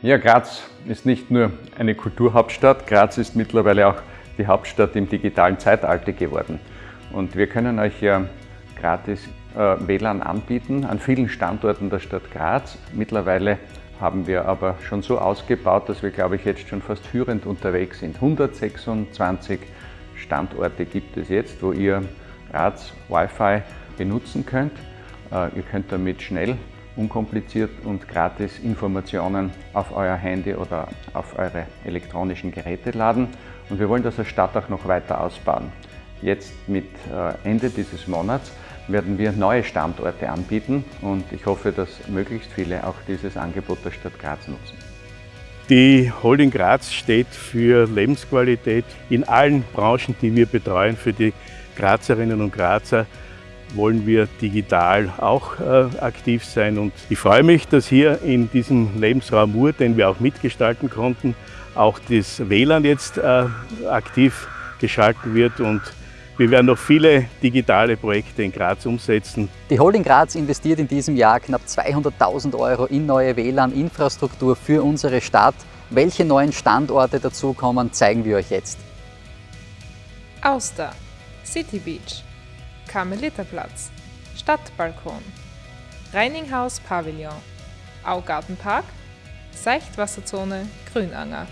Ja, Graz ist nicht nur eine Kulturhauptstadt, Graz ist mittlerweile auch die Hauptstadt im digitalen Zeitalter geworden. Und wir können euch ja gratis äh, WLAN anbieten an vielen Standorten der Stadt Graz. Mittlerweile haben wir aber schon so ausgebaut, dass wir, glaube ich, jetzt schon fast führend unterwegs sind. 126 Standorte gibt es jetzt, wo ihr Graz Wi-Fi benutzen könnt. Äh, ihr könnt damit schnell unkompliziert und gratis Informationen auf euer Handy oder auf eure elektronischen Geräte laden. Und wir wollen das als Stadt auch noch weiter ausbauen. Jetzt mit äh, Ende dieses Monats werden wir neue Standorte anbieten und ich hoffe, dass möglichst viele auch dieses Angebot der Stadt Graz nutzen. Die Holding Graz steht für Lebensqualität in allen Branchen, die wir betreuen, für die Grazerinnen und Grazer wollen wir digital auch äh, aktiv sein. Und ich freue mich, dass hier in diesem Lebensraum Mur, den wir auch mitgestalten konnten, auch das WLAN jetzt äh, aktiv geschalten wird und wir werden noch viele digitale Projekte in Graz umsetzen. Die Holding Graz investiert in diesem Jahr knapp 200.000 Euro in neue WLAN-Infrastruktur für unsere Stadt. Welche neuen Standorte dazukommen, zeigen wir euch jetzt. Auster, City Beach, Karmeliterplatz, Stadtbalkon, Reininghaus Pavillon, Augartenpark, Seichtwasserzone Grünanger.